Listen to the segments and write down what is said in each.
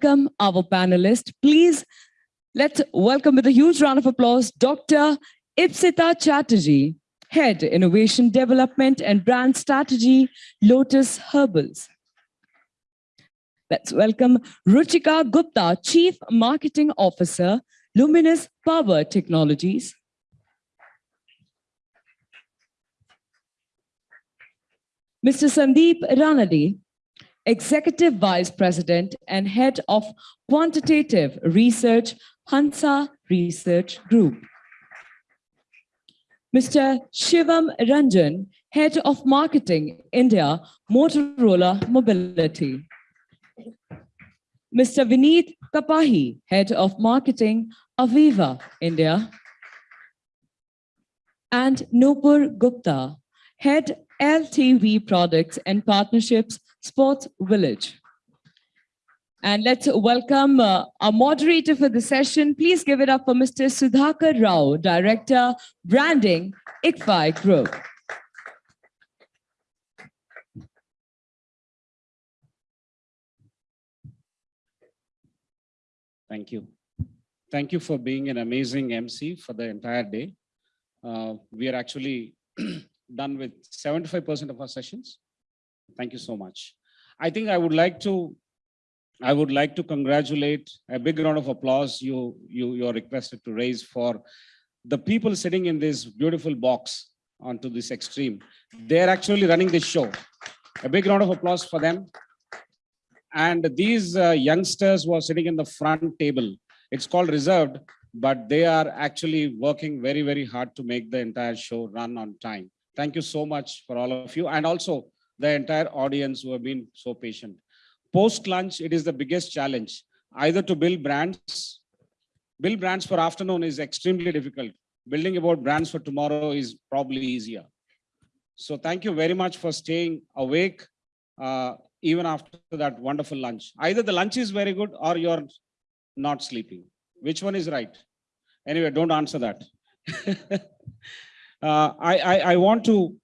welcome our panelists. Please let's welcome with a huge round of applause, Dr. Ipsita Chatterjee, Head Innovation Development and Brand Strategy, Lotus Herbals. Let's welcome Ruchika Gupta, Chief Marketing Officer, Luminous Power Technologies. Mr. Sandeep Ranade, Executive Vice President and Head of Quantitative Research, Hansa Research Group. Mr. Shivam Ranjan, Head of Marketing, India, Motorola Mobility. Mr. Vineet Kapahi, Head of Marketing, Aviva, India. And Nupur Gupta, Head LTV Products and Partnerships, Sports Village. And let's welcome uh, our moderator for the session. Please give it up for Mr. Sudhakar Rao, Director, Branding, ICFAI Group. Thank you. Thank you for being an amazing MC for the entire day. Uh, we are actually done with 75% of our sessions. Thank you so much. I think I would like to I would like to congratulate a big round of applause you you you're requested to raise for the people sitting in this beautiful box onto this extreme. They're actually running this show. A big round of applause for them. And these uh, youngsters who are sitting in the front table, it's called reserved, but they are actually working very, very hard to make the entire show run on time. Thank you so much for all of you and also the entire audience who have been so patient. Post lunch, it is the biggest challenge, either to build brands. Build brands for afternoon is extremely difficult. Building about brands for tomorrow is probably easier. So thank you very much for staying awake. Uh, even after that wonderful lunch. Either the lunch is very good or you're not sleeping. Which one is right? Anyway, don't answer that. uh, I, I, I, want to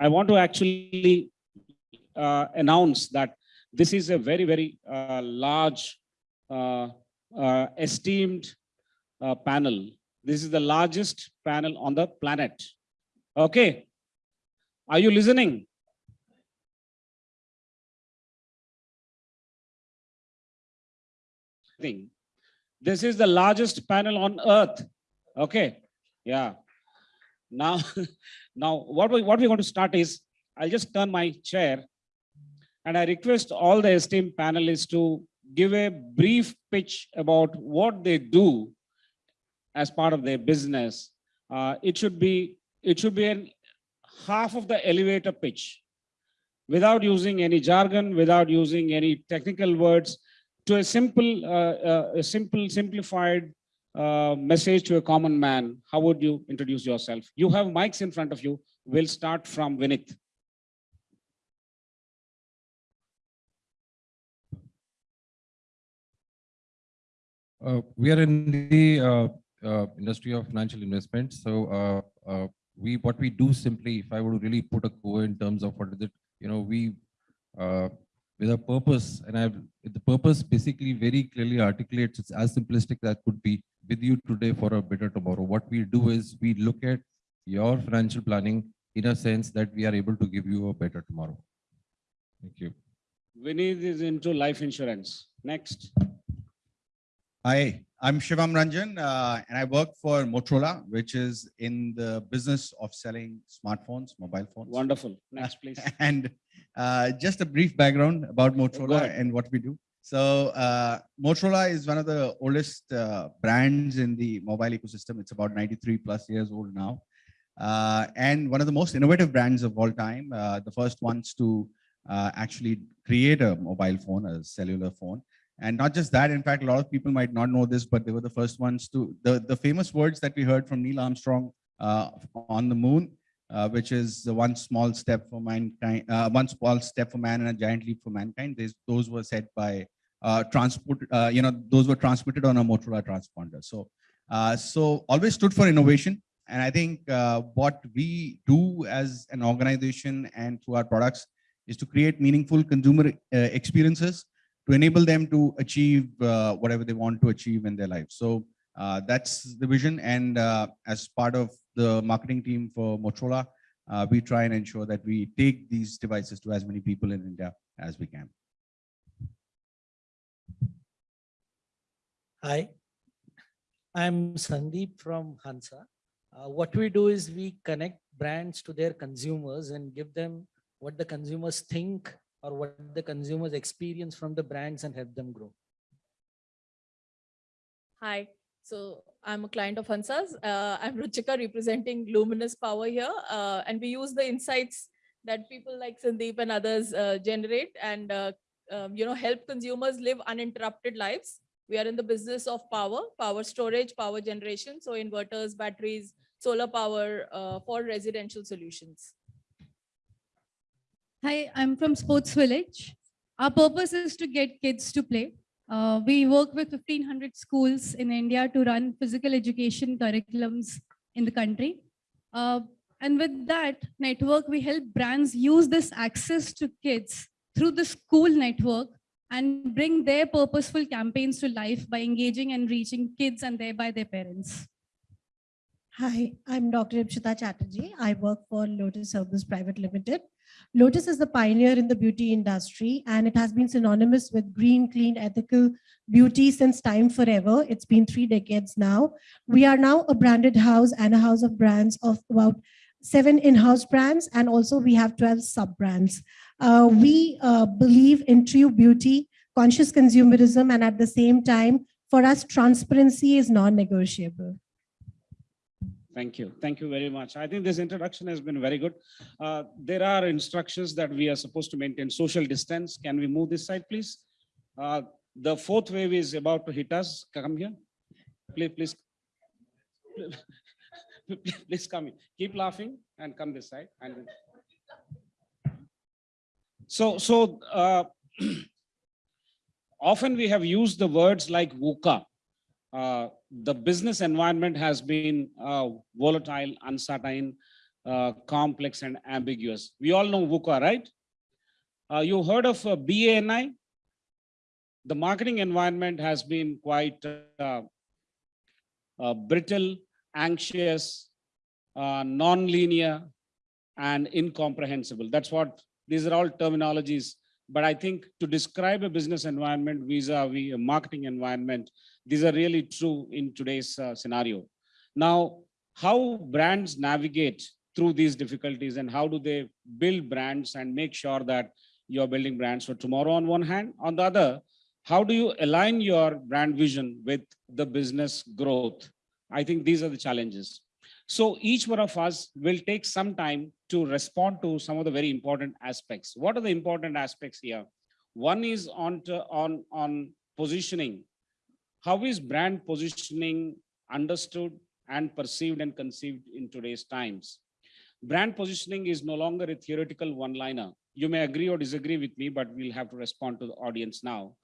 I want to actually uh, announce that this is a very, very uh, large, uh, uh, esteemed uh, panel. This is the largest panel on the planet. Okay. Are you listening? thing. This is the largest panel on earth. Okay. Yeah. Now, now what we what we're going to start is I'll just turn my chair and I request all the esteemed panelists to give a brief pitch about what they do as part of their business. Uh, it should be it should be an half of the elevator pitch without using any jargon, without using any technical words, to a simple, uh, uh, a simple, simplified uh, message to a common man, how would you introduce yourself? You have mics in front of you. We'll start from Vineet. Uh, we are in the uh, uh, industry of financial investment. So we what we do simply, if I were to really put a core in terms of what is it, you know, we with a purpose and I've the purpose basically very clearly articulates it's as simplistic as could be with you today for a better tomorrow. What we do is we look at your financial planning in a sense that we are able to give you a better tomorrow. Thank you. Vineet is into life insurance. Next. Hi, I'm Shivam Ranjan uh, and I work for Motorola, which is in the business of selling smartphones, mobile phones. Wonderful. Next, please. and uh, just a brief background about Motorola and what we do. So uh, Motorola is one of the oldest uh, brands in the mobile ecosystem. It's about 93 plus years old now. Uh, and one of the most innovative brands of all time. Uh, the first ones to actually create a mobile phone, a cellular phone. And not just that, in fact, a lot of people might not know this, but they were the first ones to, the, the famous words that we heard from Neil Armstrong uh, on the moon, uh, which is the one small step for mankind, uh, one small step for man and a giant leap for mankind. Those were said by uh, transport, uh, you know, those were transmitted on a Motorola transponder. So, uh, so always stood for innovation. And I think what we do as an organization and through our products is to create meaningful consumer experiences to enable them to achieve uh, whatever they want to achieve in their life. So uh, that's the vision. And uh, as part of the marketing team for Motorola, uh, we try and ensure that we take these devices to as many people in India as we can. Hi, I'm Sandeep from Hansa. Uh, what we do is we connect brands to their consumers and give them what the consumers think or what the consumers experience from the brands and help them grow. Hi, so I'm a client of Hansas. Uh, I'm Ruchika representing Luminous Power here, uh, and we use the insights that people like Sandeep and others uh, generate and uh, um, you know help consumers live uninterrupted lives. We are in the business of power, power storage, power generation, so inverters, batteries, solar power uh, for residential solutions. Hi, I'm from Sports Village. Our purpose is to get kids to play. Uh, we work with 1500 schools in India to run physical education curriculums in the country. Uh, and with that network, we help brands use this access to kids through the school network and bring their purposeful campaigns to life by engaging and reaching kids and thereby their parents. Hi, I'm Dr. Ipshita Chatterjee. I work for Lotus Herbals Private Limited. Lotus is the pioneer in the beauty industry and it has been synonymous with green, clean, ethical beauty since time forever. It's been three decades now. We are now a branded house and a house of brands of about seven in-house brands and also we have 12 sub-brands. Uh, we uh, believe in true beauty, conscious consumerism and at the same time, for us, transparency is non-negotiable. Thank you. Thank you very much. I think this introduction has been very good. Uh, There are instructions that we are supposed to maintain social distance. Can we move this side, please? Uh, The fourth wave is about to hit us. Come here. Please, please. Please come in. Keep laughing and come this side. And So, so uh, often we have used the words like VUCA. Uh, the business environment has been uh, volatile, uncertain, uh, complex, and ambiguous. We all know VUCA, right? Uh, you heard of uh, BANI? The marketing environment has been quite uh, brittle, anxious, non-linear, and incomprehensible. That's what these are all terminologies. But I think to describe a business environment vis-a-vis a marketing environment, these are really true in today's uh, scenario. Now, how brands navigate through these difficulties and how do they build brands and make sure that you're building brands for tomorrow on one hand, on the other, how do you align your brand vision with the business growth? I think these are the challenges. So each one of us will take some time to respond to some of the very important aspects. What are the important aspects here? One is on, to, on, on positioning. How is brand positioning understood and perceived and conceived in today's times? Brand positioning is no longer a theoretical one-liner. You may agree or disagree with me, but we'll have to respond to the audience now.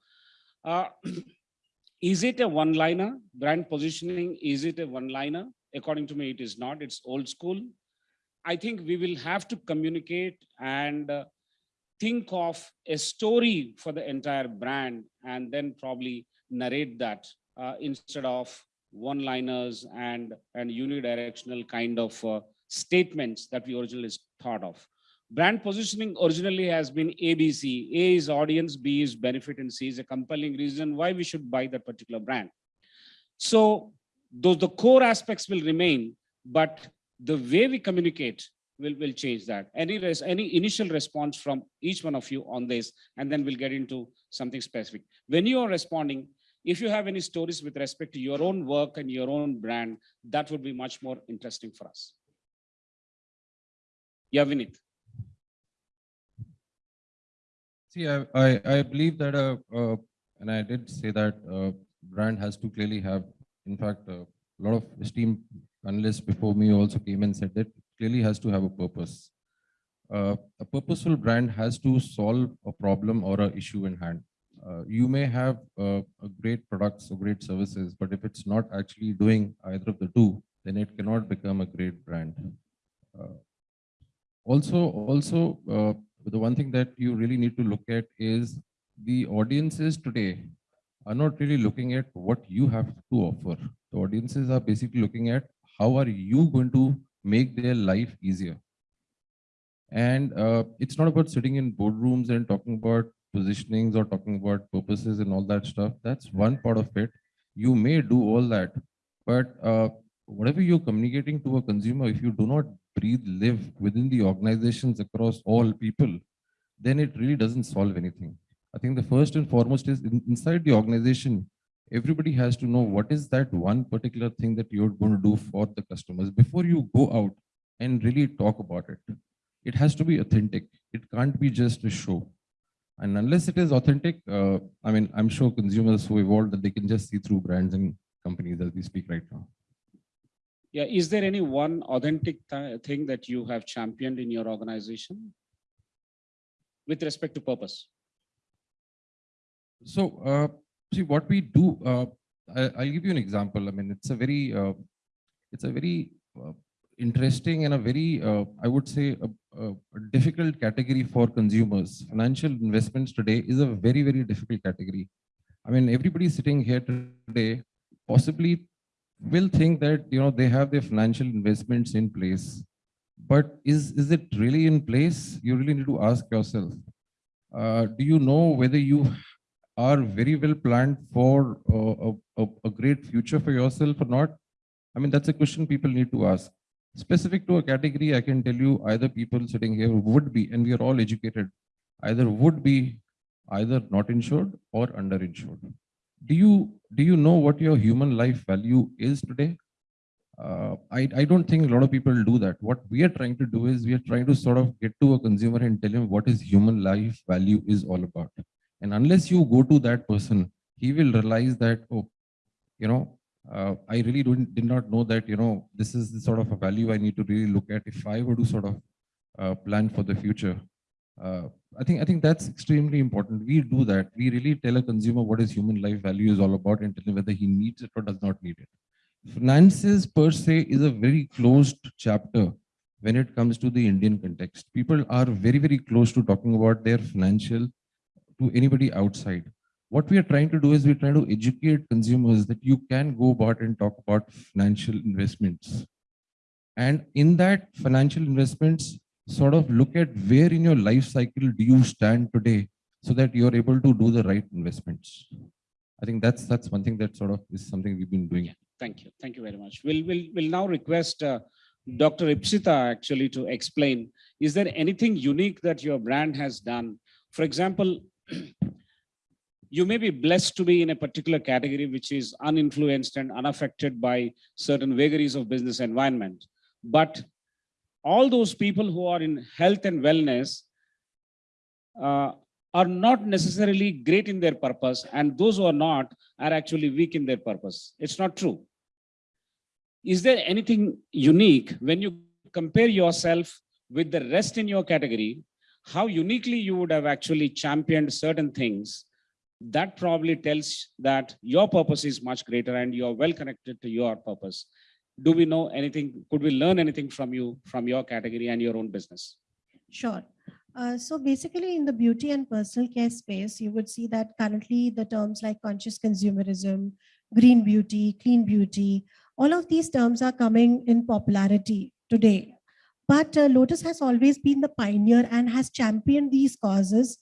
Uh, is it a one-liner? Brand positioning, is it a one-liner? According to me, it is not. It's old school. I think we will have to communicate and uh, think of a story for the entire brand and then probably narrate that uh, instead of one-liners and, and unidirectional kind of uh, statements that we originally thought of. Brand positioning originally has been ABC. A is audience, B is benefit, and C is a compelling reason why we should buy that particular brand. So those the core aspects will remain, but the way we communicate will, will change that. Any, res, any initial response from each one of you on this, and then we'll get into something specific. When you are responding, if you have any stories with respect to your own work and your own brand, that would be much more interesting for us. Yeah, Vineet. See, I, I, I believe that, uh, uh, and I did say that uh, brand has to clearly have, in fact, a lot of esteemed analysts before me also came and said that clearly has to have a purpose. Uh, a purposeful brand has to solve a problem or a issue in hand. Uh, you may have uh, a great products or great services, but if it's not actually doing either of the two, then it cannot become a great brand. Uh, also, also, uh, the one thing that you really need to look at is the audiences today are not really looking at what you have to offer. The audiences are basically looking at how are you going to make their life easier. And uh, it's not about sitting in boardrooms and talking about positionings or talking about purposes and all that stuff. That's one part of it. You may do all that, but uh, whatever you're communicating to a consumer, if you do not breathe, live within the organizations across all people, then it really doesn't solve anything. I think the first and foremost is in- inside the organization, everybody has to know what is that one particular thing that you're going to do for the customers before you go out and really talk about it. It has to be authentic. It can't be just a show. And unless it is authentic, uh, I mean, I'm sure consumers who evolved that they can just see through brands and companies as we speak right now. Yeah, is there any one authentic th- thing that you have championed in your organization? With respect to purpose? So, uh, see what we do, uh, I, I'll give you an example. I mean, it's a very, uh, it's a very uh, interesting and a very, uh, I would say, a, a a difficult category for consumers. Financial investments today is a very, very difficult category. I mean, everybody sitting here today possibly will think that, you know, they have their financial investments in place. But is, is it really in place? You really need to ask yourself. Uh, do you know whether you are very well planned for uh, a, a, a great future for yourself or not? I mean, that's a question people need to ask. Specific to a category, I can tell you either people sitting here would be, and we are all educated, either would be either not insured or underinsured. Do you, do you know what your human life value is today? Uh, I, I don't think a lot of people do that. What we are trying to do is we are trying to sort of get to a consumer and tell him what his human life value is all about. And unless you go to that person, he will realize that, oh, you know, uh, I really don't, did not know that, you know, this is the sort of a value I need to really look at if I were to sort of uh, plan for the future. Uh, I think I think that's extremely important. We do that. We really tell a consumer what his human life value is all about and tell him whether he needs it or does not need it. Finances per se is a very closed chapter when it comes to the Indian context. People are very, very close to talking about their financial to anybody outside. What we are trying to do is we're trying to educate consumers that you can go about and talk about financial investments. And in that financial investments, sort of look at where in your life cycle do you stand today so that you're able to do the right investments. I think that's that's one thing that sort of is something we've been doing. Thank you. Thank you very much. We'll, we'll, we'll now request uh, Dr. Ipsita actually to explain, is there anything unique that your brand has done? For example, you may be blessed to be in a particular category which is uninfluenced and unaffected by certain vagaries of business environment. But all those people who are in health and wellness uh, are not necessarily great in their purpose and those who are not are actually weak in their purpose. It's not true. Is there anything unique when you compare yourself with the rest in your category, how uniquely you would have actually championed certain things? That probably tells that your purpose is much greater and you're well connected to your purpose. Do we know anything? Could we learn anything from you, from your category and your own business? Sure. Uh, so basically in the beauty and personal care space, you would see that currently the terms like conscious consumerism, green beauty, clean beauty, all of these terms are coming in popularity today. But uh, Lotus has always been the pioneer and has championed these causes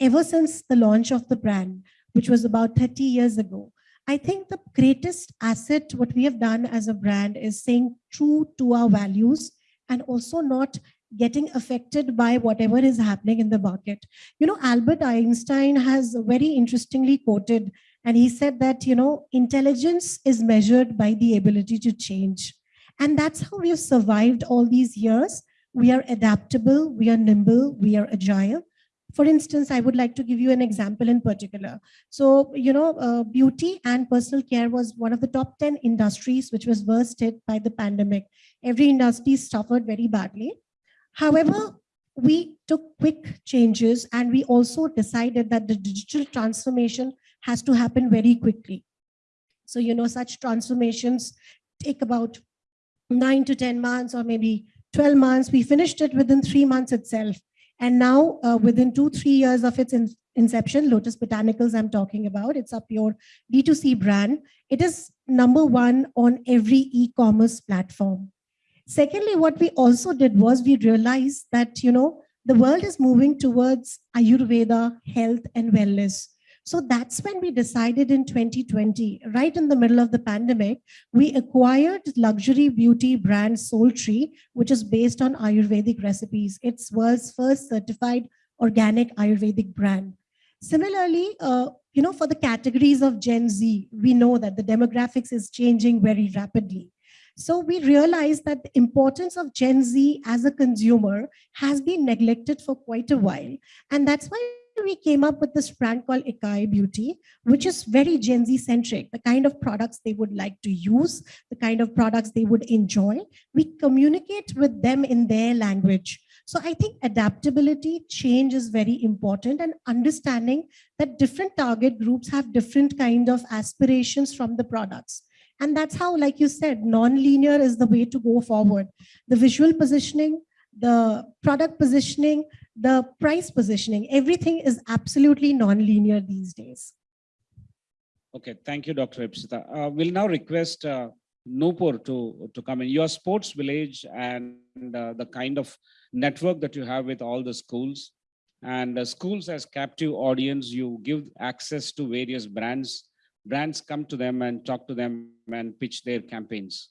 ever since the launch of the brand, which was about 30 years ago. I think the greatest asset, what we have done as a brand is saying true to our values and also not getting affected by whatever is happening in the market. You know, Albert Einstein has very interestingly quoted, and he said that, you know, intelligence is measured by the ability to change. And that's how we have survived all these years. We are adaptable, we are nimble, we are agile. For instance, I would like to give you an example in particular. So, you know, uh, beauty and personal care was one of the top 10 industries which was worst hit by the pandemic. Every industry suffered very badly. However, we took quick changes and we also decided that the digital transformation has to happen very quickly. So, you know, such transformations take about nine to 10 months or maybe 12 months. We finished it within three months itself. And now uh, within two, three years of its in- inception, Lotus Botanicals I'm talking about. It's a pure D2C brand. It is number one on every e-commerce platform. Secondly, what we also did was we realized that, you know, the world is moving towards Ayurveda, health and wellness. So that's when we decided in 2020, right in the middle of the pandemic, we acquired luxury beauty brand SoulTree, which is based on Ayurvedic recipes. It's world's first certified organic Ayurvedic brand. Similarly, uh, you know, for the categories of Gen Z, we know that the demographics is changing very rapidly. So we realized that the importance of Gen Z as a consumer has been neglected for quite a while. And that's why we came up with this brand called Ikai Beauty, which is very Gen Z centric, the kind of products they would like to use, the kind of products they would enjoy. We communicate with them in their language. So I think adaptability, change is very important and understanding that different target groups have different kind of aspirations from the products. And that's how, like you said, non-linear is the way to go forward. The visual positioning, the product positioning, the price positioning, everything is absolutely non-linear these days. Okay, thank you, Dr. Ipsita. Uh, we'll now request uh, Nupur to, to come in. Your sports village and uh, the kind of network that you have with all the schools and uh, schools as captive audience, you give access to various brands. Brands come to them and talk to them and pitch their campaigns.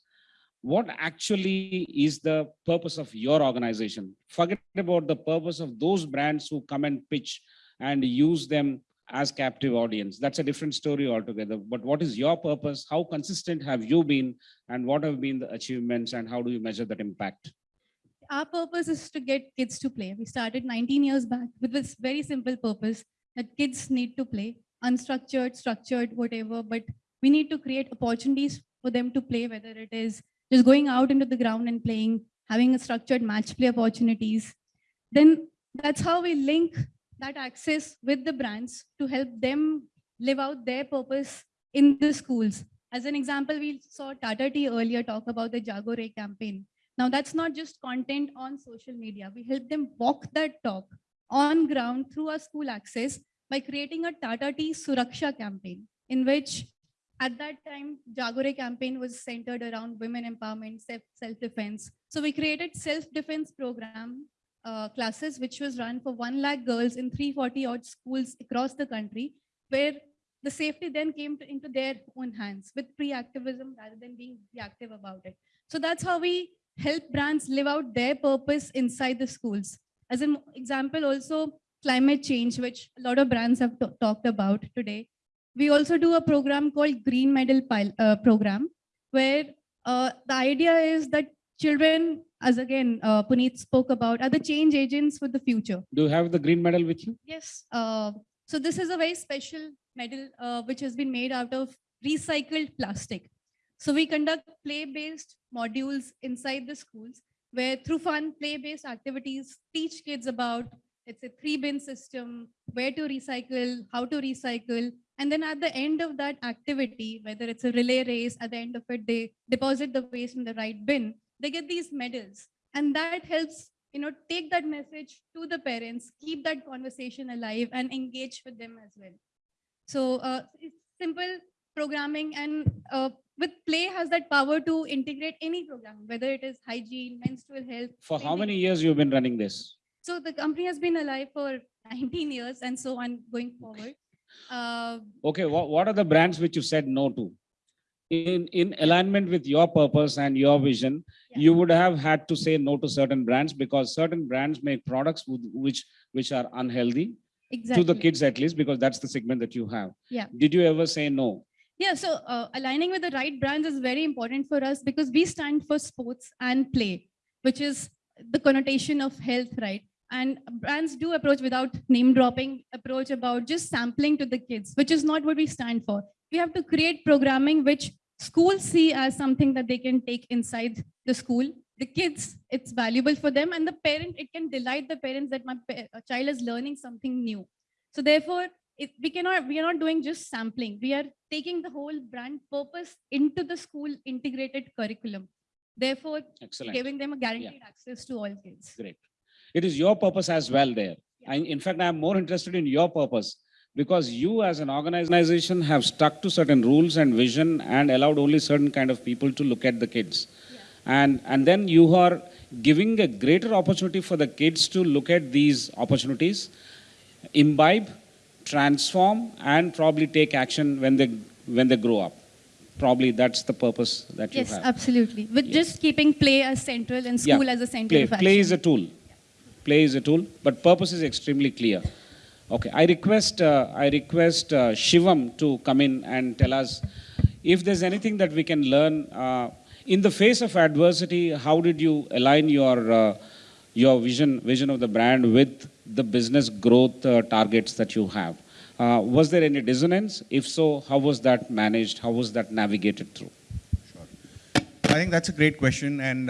What actually is the purpose of your organization? Forget about the purpose of those brands who come and pitch and use them as captive audience. That's a different story altogether. But what is your purpose? How consistent have you been? And what have been the achievements and how do you measure that impact? Our purpose is to get kids to play. We started 19 years back with this very simple purpose that kids need to play, unstructured, structured, whatever, but we need to create opportunities for them to play, whether it is just going out into the ground and playing, having a structured match play opportunities. Then that's how we link that access with the brands to help them live out their purpose in the schools. As an example, we saw Tata Tea earlier talk about the Jaago Re campaign. Now that's not just content on social media. We help them walk that talk on ground through our school access by creating a Tata Tea Suraksha campaign in which at that time, Jaago Re campaign was centered around women empowerment, self-defense. So we created self-defense program uh, classes, which was run for 1 lakh girls in 340 odd schools across the country, where the safety then came to, into their own hands with pre-activism rather than being reactive about it. So that's how we help brands live out their purpose inside the schools. As an example, also climate change, which a lot of brands have talked about today. We also do a program called Green Medal Pil uh, Program, where uh, the idea is that children, as again, uh, Puneet spoke about, are the change agents for the future. Do you have the green medal with you? Yes. Uh, so this is a very special medal uh, which has been made out of recycled plastic. So we conduct play-based modules inside the schools where through fun play-based activities teach kids about it's a three bin system, where to recycle, how to recycle. And then at the end of that activity, whether it's a relay race, at the end of it, they deposit the waste in the right bin. They get these medals. And that helps you know take that message to the parents keep that conversation alive and engage with them as well. So uh, it's simple programming and uh, with play has that power to integrate any program whether it is hygiene menstrual health For how many years you've been running this? so the company has been alive for 19 years and so on going forward uh, Okay, what, what are the brands which you said no to? In, in alignment with your purpose and your vision, Yeah. you would have had to say no to certain brands because certain brands make products which, which are unhealthy exactly to the kids at least, because that's the segment that you have. Yeah. Did you ever say no? Yeah, so uh, aligning with the right brands is very important for us because we stand for sports and play, which is the connotation of health, right? And brands do approach without name dropping, approach about just sampling to the kids, which is not what we stand for. We have to create programming which schools see as something that they can take inside the school. The kids, it's valuable for them, and the parent, it can delight the parents that my child is learning something new. So therefore, it, we cannot, we are not doing just sampling. We are taking the whole brand purpose into the school integrated curriculum. Therefore, Excellent. giving them a guaranteed access to all kids. Great. It is your purpose as well there. I, in fact, I'm more interested in your purpose because you as an organization have stuck to certain rules and vision and allowed only certain kind of people to look at the kids. And, and then you are giving a greater opportunity for the kids to look at these opportunities, imbibe, transform, and probably take action when they, when they grow up. Probably that's the purpose that you have. Yes, absolutely. With Yes. just keeping play as central and Yeah, school as a center play, play is a tool. Play is a tool, but purpose is extremely clear. Okay, I request, uh, I request uh, Shivam to come in and tell us if there's anything that we can learn uh, in the face of adversity. How did you align your uh, your vision vision of the brand with the business growth uh, targets that you have? Uh, was there any dissonance? If so, how was that managed? How was that navigated through? Sure. I think that's a great question. And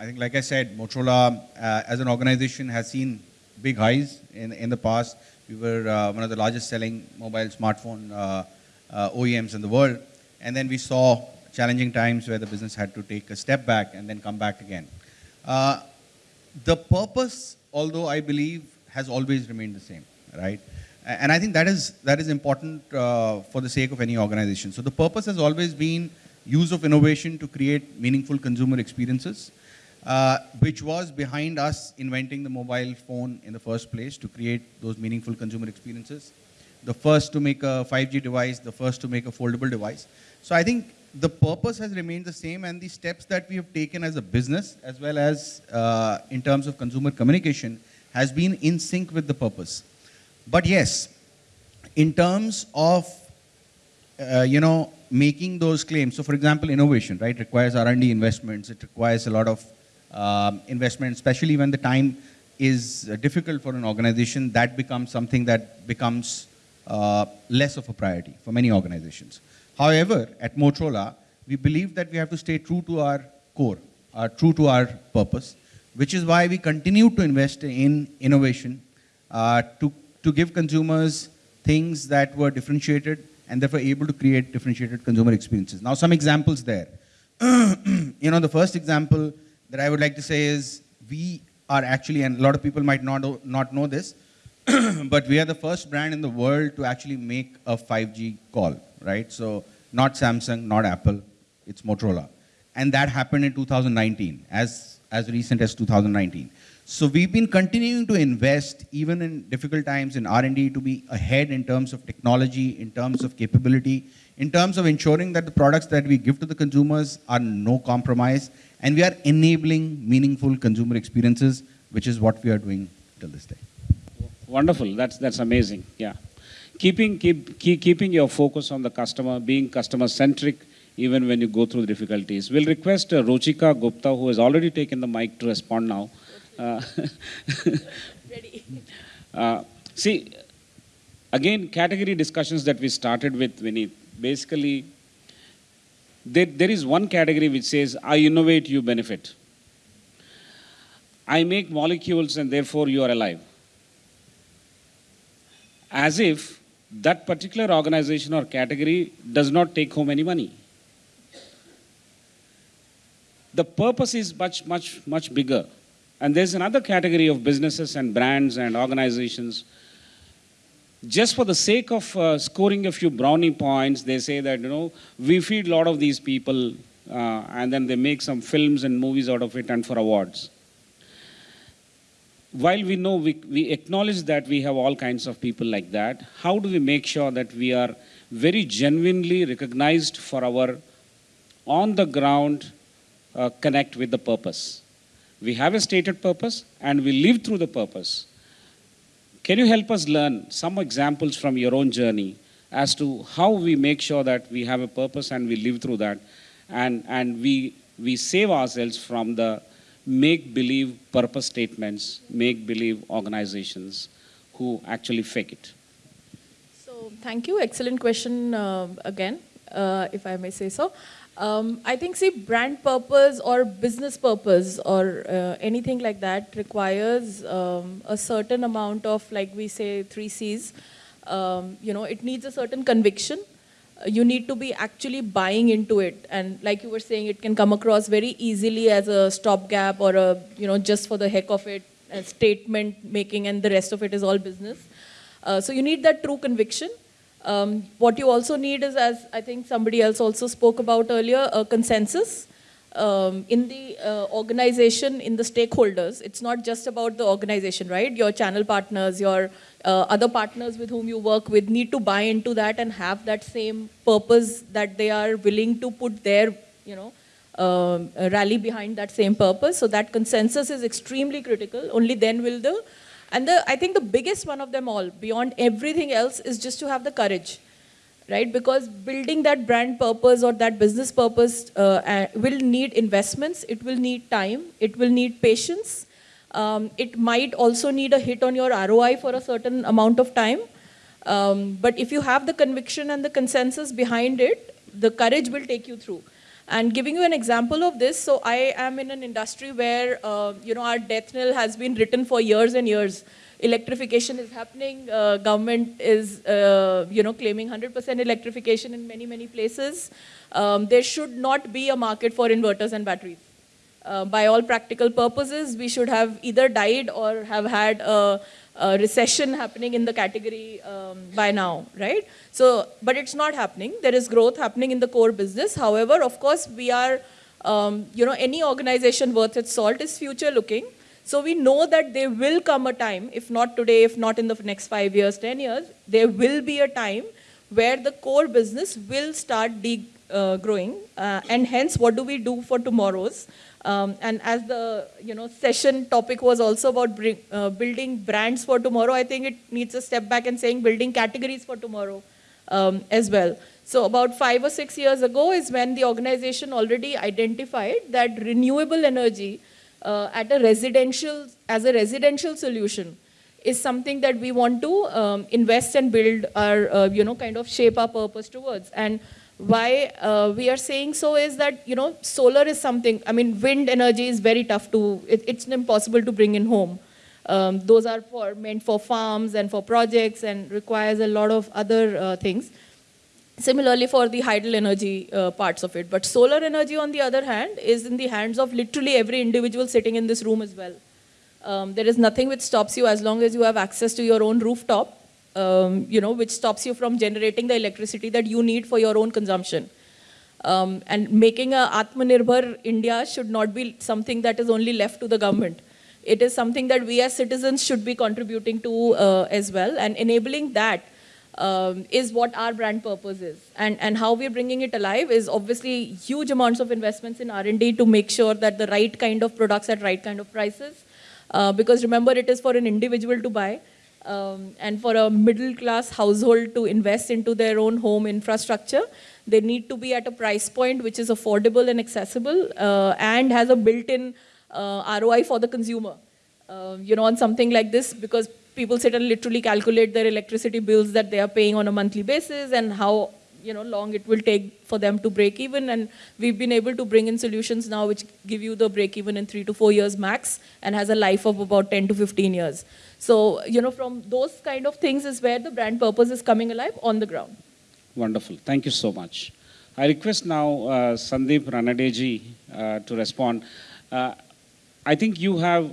I think, like I said, Motorola uh, as an organization has seen big highs in, in the past. We were uh, one of the largest selling mobile smartphone uh, uh, OEMs in the world. And then we saw challenging times where the business had to take a step back and then come back again. Uh, the purpose, although I believe, has always remained the same, right? And I think that is, that is important uh, for the sake of any organization. So the purpose has always been use of innovation to create meaningful consumer experiences, uh, which was behind us inventing the mobile phone in the first place to create those meaningful consumer experiences. The first to make a 5G device, the first to make a foldable device. So I think the purpose has remained the same and the steps that we have taken as a business as well as uh, in terms of consumer communication has been in sync with the purpose. But yes, in terms of uh, you know, making those claims. So, for example, innovation, right, requires R&D investments. It requires a lot of um, investment, especially when the time is uh, difficult for an organization. That becomes something that becomes uh, less of a priority for many organizations. However, at Motorola, we believe that we have to stay true to our core, true to our purpose, which is why we continue to invest in innovation uh, to, to give consumers things that were differentiated and therefore able to create differentiated consumer experiences. Now, some examples there. you know, the first example that I would like to say is we are actually, and a lot of people might not, know- not know this, but we are the first brand in the world to actually make a 5G call, right? So not Samsung, not Apple, it's Motorola. And that happened in 2019, as, as recent as 2019. So we've been continuing to invest even in difficult times in R&D to be ahead in terms of technology, in terms of capability, in terms of ensuring that the products that we give to the consumers are no compromise, and we are enabling meaningful consumer experiences, which is what we are doing till this day. Wonderful. That's that's amazing. Yeah, keeping keep, keep keeping your focus on the customer, being customer centric, even when you go through difficulties. We'll request uh, Ruchika Gupta, who has already taken the mic, to respond now. Uh, Ready. uh, see, again, category discussions that we started with, Vineet. Basically, there, there is one category which says, "I innovate, you benefit." I make molecules, and therefore you are alive as if that particular organization or category does not take home any money. The purpose is much, much, much bigger. And there's another category of businesses and brands and organizations. Just for the sake of uh, scoring a few brownie points, they say that, you know, we feed a lot of these people uh, and then they make some films and movies out of it and for awards while we know we, we acknowledge that we have all kinds of people like that, how do we make sure that we are very genuinely recognized for our on the ground uh, connect with the purpose? We have a stated purpose and we live through the purpose. Can you help us learn some examples from your own journey as to how we make sure that we have a purpose and we live through that and, and we, we save ourselves from the make believe purpose statements, make believe organizations who actually fake it. So thank you. Excellent question uh, again, uh, if I may say so. Um, I think, see, brand purpose or business purpose or uh, anything like that requires um, a certain amount of, like we say, three C's. Um, you know, it needs a certain conviction. Uh, You need to be actually buying into it, and like you were saying, it can come across very easily as a stopgap or a, you know, just for the heck of it, statement making and the rest of it is all business. Uh, so you need that true conviction. Um, what you also need is, as I think somebody else also spoke about earlier, a consensus um, in the uh, organization, in the stakeholders. It's not just about the organization, right? Your channel partners, your uh, other partners with whom you work with need to buy into that and have that same purpose that they are willing to put their, you know, um, rally behind that same purpose. So that consensus is extremely critical. Only then will the, and the, I think the biggest one of them all, beyond everything else, is just to have the courage right? Because building that brand purpose or that business purpose uh, uh, will need investments, it will need time, it will need patience. Um, it might also need a hit on your ROI for a certain amount of time. Um, but if you have the conviction and the consensus behind it, the courage will take you through. And giving you an example of this, so I am in an industry where, uh, you know, our death knell has been written for years and years electrification is happening. Uh, government is, uh, you know, claiming 100% electrification in many, many places. Um, there should not be a market for inverters and batteries. Uh, by all practical purposes, we should have either died or have had a, a recession happening in the category um, by now, right? So, but it's not happening. There is growth happening in the core business. However, of course, we are, um, you know, any organization worth its salt is future looking. So we know that there will come a time, if not today, if not in the next five years, 10 years, there will be a time where the core business will start de uh, growing. Uh, and hence, what do we do for tomorrow's? Um, and as the you know session topic was also about bring, uh, building brands for tomorrow, I think it needs a step back and saying building categories for tomorrow um, as well. So about five or six years ago is when the organization already identified that renewable energy uh, at a residential, as a residential solution is something that we want to um, invest and build our, uh, you know, kind of shape our purpose towards. And why uh, we are saying so is that, you know, solar is something, I mean, wind energy is very tough to, it, it's impossible to bring in home. Um, those are for, meant for farms and for projects and requires a lot of other uh, things. Similarly for the hydel energy uh, parts of it. But solar energy on the other hand is in the hands of literally every individual sitting in this room as well. Um, there is nothing which stops you as long as you have access to your own rooftop, um, you know, which stops you from generating the electricity that you need for your own consumption. Um, and making a Atmanirbhar India should not be something that is only left to the government. It is something that we as citizens should be contributing to uh, as well and enabling that um, is what our brand purpose is. And, and how we're bringing it alive is obviously huge amounts of investments in R&D to make sure that the right kind of products at right kind of prices. Uh, because remember, it is for an individual to buy um, and for a middle class household to invest into their own home infrastructure. They need to be at a price point which is affordable and accessible uh, and has a built-in uh, ROI for the consumer. Uh, you know, on something like this, because people sit and literally calculate their electricity bills that they are paying on a monthly basis and how you know long it will take for them to break even and we've been able to bring in solutions now which give you the break even in 3 to 4 years max and has a life of about 10 to 15 years so you know from those kind of things is where the brand purpose is coming alive on the ground wonderful thank you so much i request now uh, sandeep ranadeji uh, to respond uh, i think you have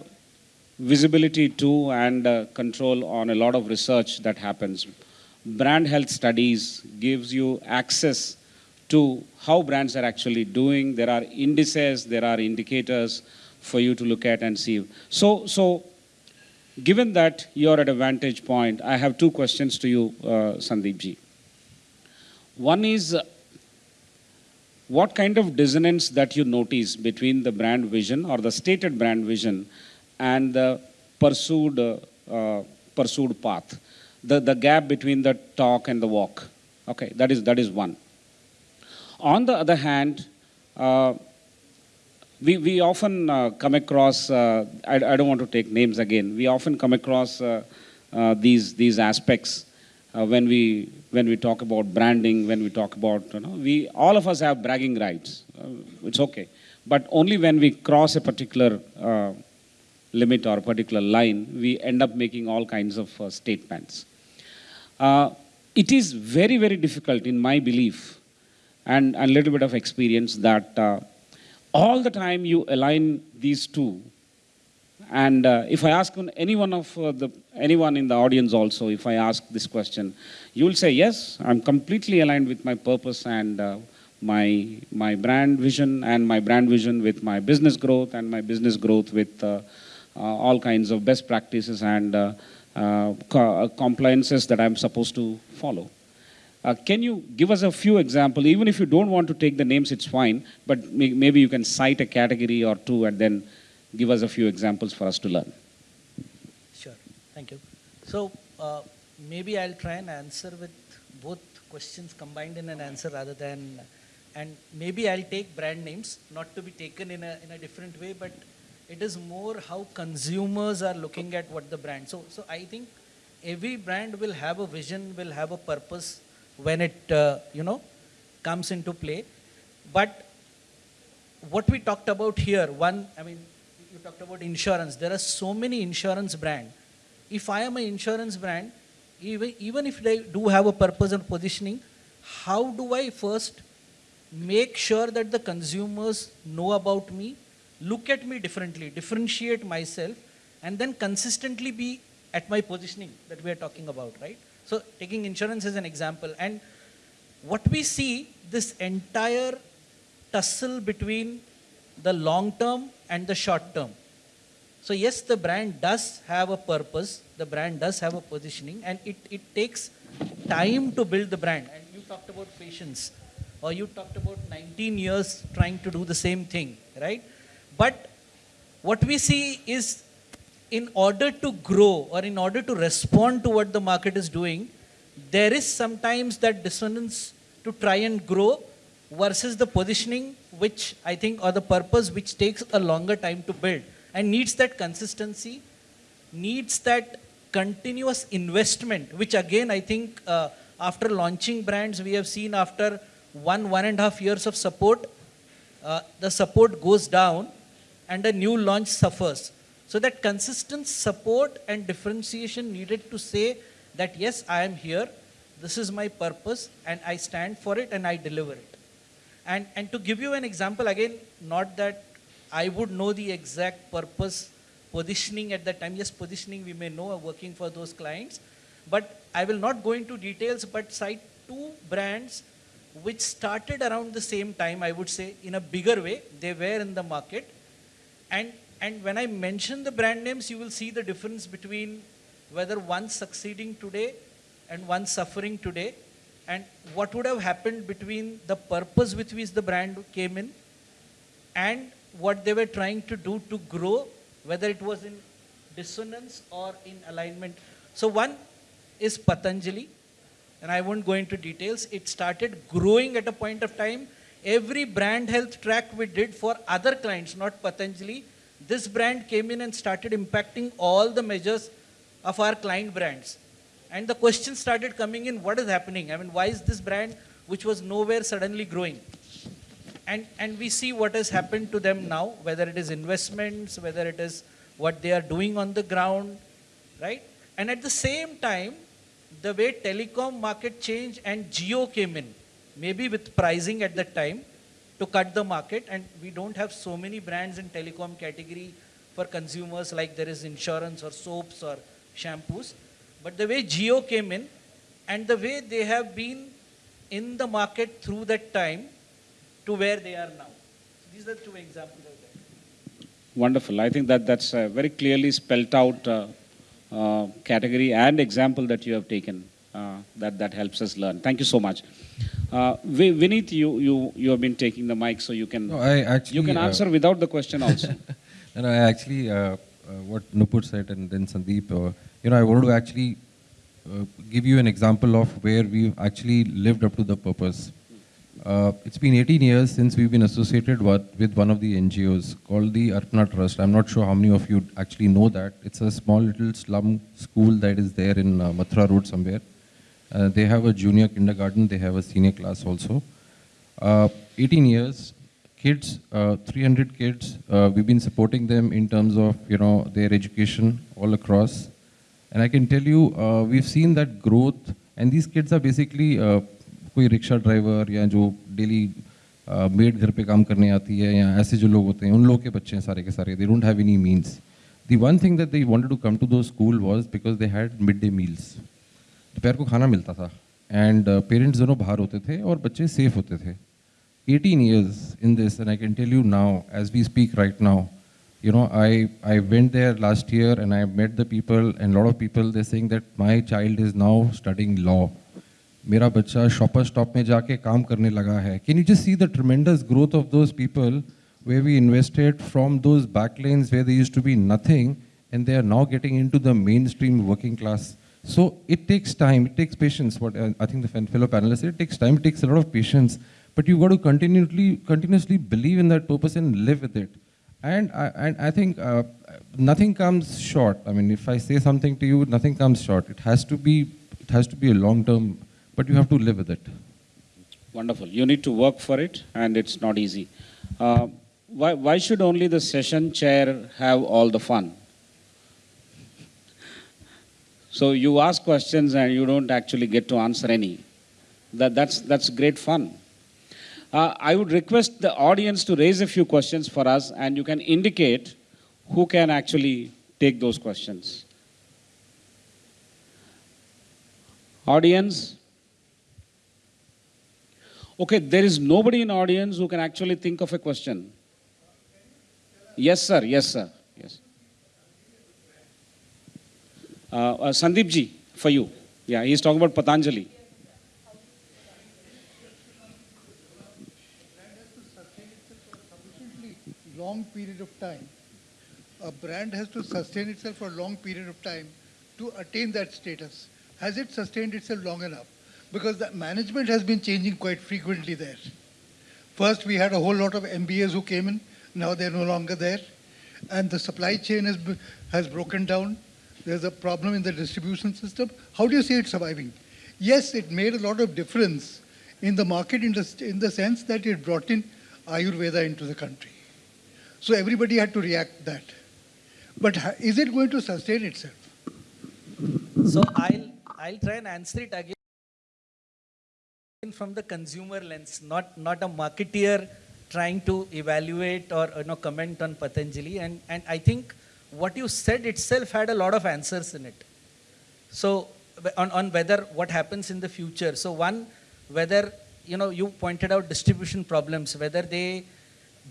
visibility to and uh, control on a lot of research that happens. Brand health studies gives you access to how brands are actually doing. There are indices, there are indicators for you to look at and see. So, so given that you're at a vantage point, I have two questions to you, uh, Sandeep ji. One is, what kind of dissonance that you notice between the brand vision or the stated brand vision and the pursued, uh, pursued path, the, the gap between the talk and the walk. Okay, that is, that is one. On the other hand, uh, we, we often uh, come across, uh, I, I don't want to take names again, we often come across uh, uh, these, these aspects when, we, when we talk about branding, when we talk about, you know, we, all of us have bragging rights. it's okay. But only when we cross a particular limit or a particular line, we end up making all kinds of uh, statements. Uh, it is very, very difficult in my belief and a little bit of experience that uh, all the time you align these two, And uh, if I ask on any one of uh, the anyone in the audience also, if I ask this question, you will say yes. I'm completely aligned with my purpose and uh, my my brand vision and my brand vision with my business growth and my business growth with uh, uh, all kinds of best practices and uh, compliances that I'm supposed to follow. Uh, can you give us a few examples? Even if you don't want to take the names, it's fine. But may- maybe you can cite a category or two and then give us a few examples for us to learn. Sure, thank you. So uh, maybe I'll try and answer with both questions combined in an answer rather than, and maybe I'll take brand names, not to be taken in a, in a different way, but it is more how consumers are looking at what the brand. So, so I think every brand will have a vision, will have a purpose when it, uh, you know, comes into play. But what we talked about here, one, I mean, you talked about insurance. There are so many insurance brand. If I am an insurance brand, even, even if they do have a purpose and positioning, how do I first make sure that the consumers know about me, look at me differently, differentiate myself, and then consistently be at my positioning that we are talking about, right? So taking insurance as an example, and what we see, this entire tussle between the long term and the short term. So yes, the brand does have a purpose, the brand does have a positioning, and it, it takes time to build the brand. And you talked about patience, or you talked about 19 years trying to do the same thing, right? But what we see is in order to grow or in order to respond to what the market is doing, there is sometimes that dissonance to try and grow versus the positioning, which I think, or the purpose, which takes a longer time to build and needs that consistency, needs that continuous investment, which again, I think, uh, after launching brands, we have seen after one, one and a half years of support, uh, the support goes down and a new launch suffers. So that consistent support and differentiation needed to say that yes, I am here, this is my purpose, and I stand for it and I deliver it. And, and to give you an example, again, not that I would know the exact purpose, positioning at that time. Yes, positioning we may know working for those clients, but I will not go into details, but cite two brands which started around the same time, I would say, in a bigger way. They were in the market. And, and when I mention the brand names, you will see the difference between whether one succeeding today and one suffering today and what would have happened between the purpose with which the brand came in and what they were trying to do to grow, whether it was in dissonance or in alignment. So one is Patanjali, and I won't go into details. It started growing at a point of time. Every brand health track we did for other clients, not Patanjali, this brand came in and started impacting all the measures of our client brands. And the question started coming in, what is happening? I mean, why is this brand, which was nowhere suddenly growing? And, and we see what has happened to them now, whether it is investments, whether it is what they are doing on the ground, right? And at the same time, the way telecom market changed and Jio came in, maybe with pricing at that time to cut the market. And we don't have so many brands in telecom category for consumers like there is insurance or soaps or shampoos. But the way Jio came in and the way they have been in the market through that time to where they are now. So these are two examples of that. Wonderful. I think that that's a very clearly spelt out uh, uh, category and example that you have taken. Uh, that that helps us learn. Thank you so much. Uh, Vi- Vineet, you you you have been taking the mic, so you can No, I actually. you can uh, answer without the question also. and no, I actually, uh, uh, what Nupur said and then Sandeep, uh, you know, I want to actually uh, give you an example of where we've actually lived up to the purpose. Uh, it's been 18 years since we've been associated with, with one of the NGOs called the Arpana Trust. I'm not sure how many of you actually know that. It's a small little slum school that is there in uh, Mathura Road somewhere. Uh, they have a junior kindergarten, they have a senior class also. Uh, 18 years, kids, uh, 300 kids, uh, we've been supporting them in terms of, you know, their education all across. And I can tell you, uh, we've seen that growth, and these kids are basically uh, कोई rickshaw driver या जो daily made घर पे काम करने आती है या ऐसे जो लोग होते हैं उन लोगों के बच्चे हैं सारे के सारे they don't have any means The one thing that they wanted to come to those school was because they had midday meals. दोपहर को खाना मिलता था। एंड पेरेंट्स दोनों बाहर होते थे और बच्चे सेफ़ होते थे। 18 years in this and I can tell you now as we speak right now you know I I went there last year and I met the people and lot of people they sing that my child is now studying law मेरा बच्चा shopper stop में जाके काम करने लगा है। Can you just see the tremendous growth of those people way we invested from those back way दूस to be nothing and they are now getting into the mainstream working class So it takes time, it takes patience. What uh, I think the fellow panelists said, it takes time, it takes a lot of patience, but you've got to continually, continuously believe in that purpose and live with it. And I, and I think uh, nothing comes short. I mean, if I say something to you, nothing comes short. It has to be, it has to be a long term, but you have to live with it. Wonderful. You need to work for it, and it's not easy. Uh, why, why should only the session chair have all the fun? So you ask questions and you don't actually get to answer any. That, that's, that's great fun. Uh, I would request the audience to raise a few questions for us, and you can indicate who can actually take those questions. Audience? Okay, there is nobody in audience who can actually think of a question. Yes, sir. Yes, sir. Yes. Uh, uh, Sandeep ji, for you. Yeah, he's talking about Patanjali. long period of time. A brand has to sustain itself for a long period of time to attain that status. Has it sustained itself long enough? Because the management has been changing quite frequently there. First, we had a whole lot of MBAs who came in. Now they're no longer there. And the supply chain has, has broken down. There's a problem in the distribution system. How do you see it surviving? Yes, it made a lot of difference in the market in the, in the sense that it brought in Ayurveda into the country. So everybody had to react that. But is it going to sustain itself? So I'll, I'll try and answer it again from the consumer lens, not, not a marketeer trying to evaluate or you know, comment on Patanjali. And, and I think what you said itself had a lot of answers in it. So on, on whether what happens in the future. So one, whether, you know, you pointed out distribution problems, whether they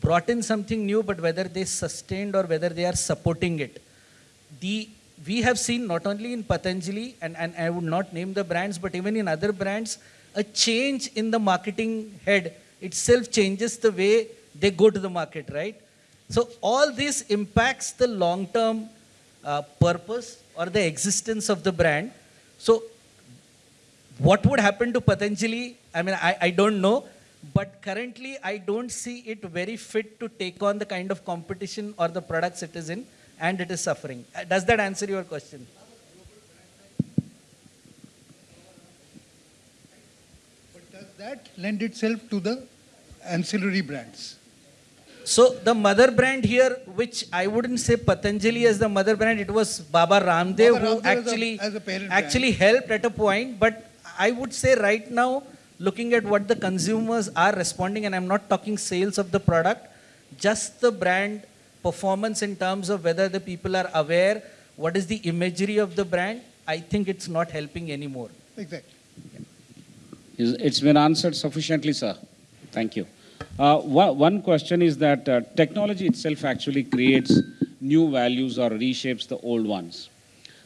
brought in something new, but whether they sustained or whether they are supporting it. The, we have seen not only in Patanjali, and, and I would not name the brands, but even in other brands, a change in the marketing head itself changes the way they go to the market, right? So all this impacts the long-term uh, purpose or the existence of the brand. So what would happen to Patanjali? I mean, I, I don't know, but currently I don't see it very fit to take on the kind of competition or the products it is in, and it is suffering. Uh, Does that answer your question? But does that lend itself to the ancillary brands? So the mother brand here, which I wouldn't say Patanjali as the mother brand, it was Baba Ramdev Baba who Ramdev as a- actually as a parent brand. actually helped at a point. But I would say right now, looking at what the consumers are responding, and I'm not talking sales of the product, just the brand performance in terms of whether the people are aware, what is the imagery of the brand, I think it's not helping anymore. Exactly. Is- It's been answered sufficiently, sir. Thank you. Uh, one, one question is that uh, technology itself actually creates new values or reshapes the old ones.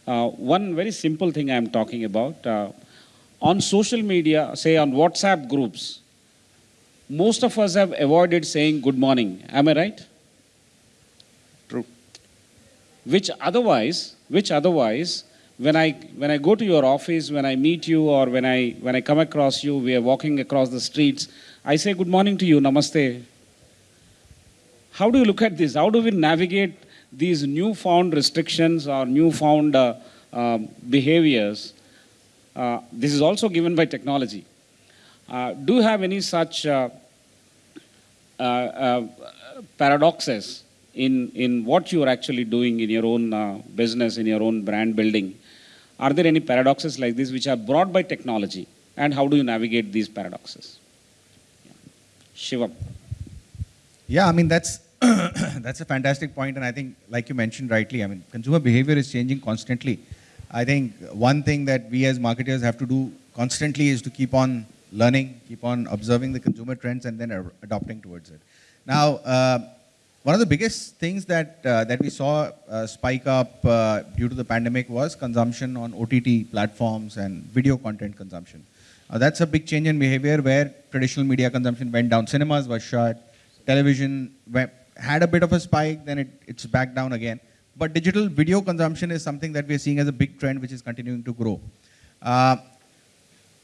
Uh, one very simple thing I'm talking about uh, on social media, say on WhatsApp groups, most of us have avoided saying good morning. Am I right? True. Which otherwise, which otherwise, when I when I go to your office, when I meet you, or when I when I come across you, we are walking across the streets. I say good morning to you, namaste. How do you look at this? How do we navigate these newfound restrictions or newfound uh, um, behaviors? Uh, this is also given by technology. Uh, do you have any such uh, uh, uh, paradoxes in, in what you are actually doing in your own uh, business, in your own brand building? Are there any paradoxes like this which are brought by technology? And how do you navigate these paradoxes? Shivam. Yeah, I mean that's that's a fantastic point, and I think, like you mentioned rightly, I mean, consumer behavior is changing constantly. I think one thing that we as marketers have to do constantly is to keep on learning, keep on observing the consumer trends, and then adopting towards it. Now, uh, one of the biggest things that uh, that we saw uh, spike up uh, due to the pandemic was consumption on OTT platforms and video content consumption. Uh, that's a big change in behavior where traditional media consumption went down. Cinemas were shut, television had a bit of a spike, then it, it's back down again. But digital video consumption is something that we're seeing as a big trend which is continuing to grow. Uh,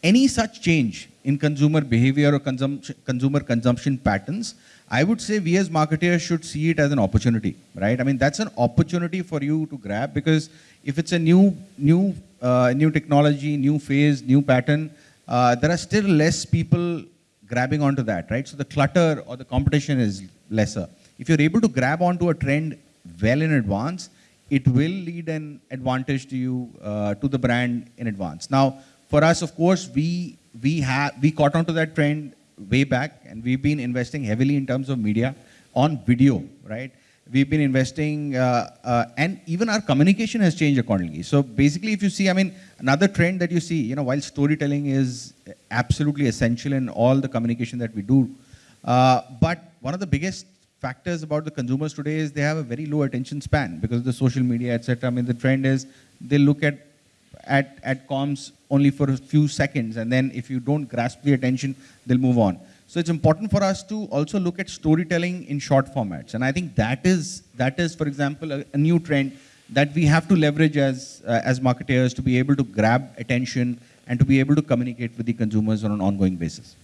any such change in consumer behavior or consumption, consumer consumption patterns, I would say we as marketers should see it as an opportunity, right? I mean, that's an opportunity for you to grab because if it's a new, new, uh, new technology, new phase, new pattern, uh, there are still less people grabbing onto that, right? So the clutter or the competition is lesser. If you're able to grab onto a trend well in advance, it will lead an advantage to you, uh, to the brand in advance. Now, for us, of course, we we have we caught onto that trend way back, and we've been investing heavily in terms of media on video, right? We've been investing, uh, uh, and even our communication has changed accordingly. So basically, if you see, I mean, another trend that you see, you know, while storytelling is absolutely essential in all the communication that we do, uh, but one of the biggest factors about the consumers today is they have a very low attention span because of the social media, etc. I mean, the trend is they look at at, at comms only for a few seconds and then if you don't grasp the attention, they'll move on. So it's important for us to also look at storytelling in short formats. And I think that is, that is for example, a, a new trend that we have to leverage as, uh, as marketers to be able to grab attention and to be able to communicate with the consumers on an ongoing basis.